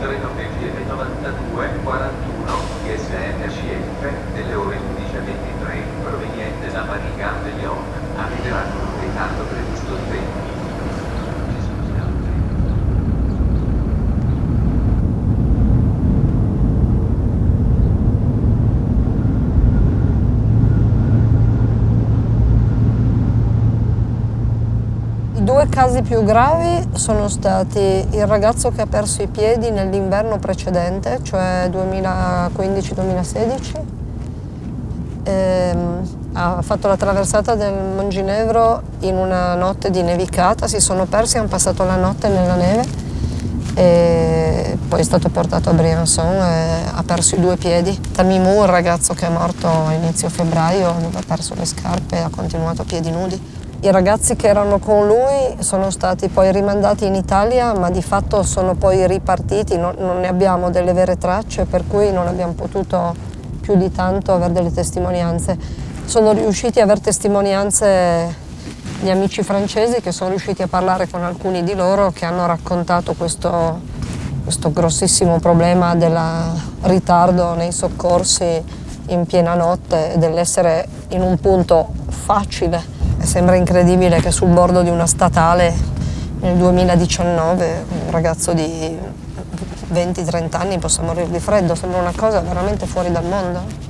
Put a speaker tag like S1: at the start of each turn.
S1: Correct.
S2: I due casi più gravi sono stati il ragazzo che ha perso i piedi nell'inverno precedente, cioè 2015-2016. Ehm, ha fatto la traversata del Monginevro in una notte di nevicata, si sono persi, hanno passato la notte nella neve e poi è stato portato a Briançon e ha perso i due piedi. Tamimou, il ragazzo che è morto a inizio febbraio, aveva perso le scarpe e ha continuato a piedi nudi. I ragazzi che erano con lui sono stati poi rimandati in Italia, ma di fatto sono poi ripartiti, non, non ne abbiamo delle vere tracce, per cui non abbiamo potuto più di tanto avere delle testimonianze. Sono riusciti ad avere testimonianze gli amici francesi che sono riusciti a parlare con alcuni di loro che hanno raccontato questo, questo grossissimo problema del ritardo nei soccorsi in piena notte e dell'essere in un punto facile sembra incredibile che sul bordo di una statale nel 2019 un ragazzo di 20-30 anni possa morire di freddo, sembra una cosa veramente fuori dal mondo.